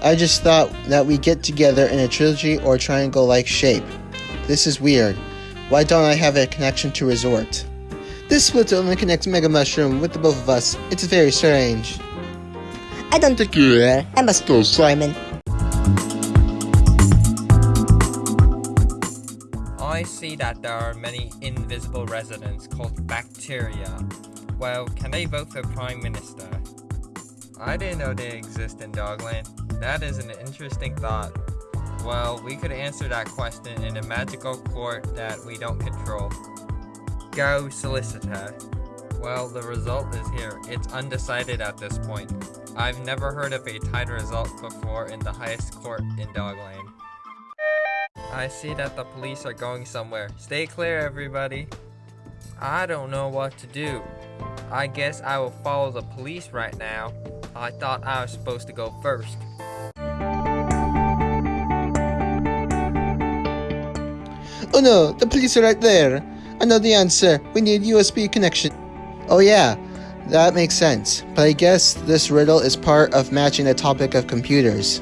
I just thought that we get together in a trilogy or triangle like shape. This is weird. Why don't I have a connection to Resort? This split only connects Mega Mushroom with the both of us. It's very strange. I don't think you are. I must go, Simon. I see that there are many invisible residents called bacteria. Well, can they vote for Prime Minister? I didn't know they exist in Dogland. That is an interesting thought. Well, we could answer that question in a magical court that we don't control. Go, solicitor. Well, the result is here. It's undecided at this point. I've never heard of a tied result before in the highest court in Dogland. I see that the police are going somewhere. Stay clear, everybody. I don't know what to do. I guess I will follow the police right now. I thought I was supposed to go first. Oh no, the police are right there. I know the answer. We need USB connection. Oh yeah, that makes sense. But I guess this riddle is part of matching the topic of computers.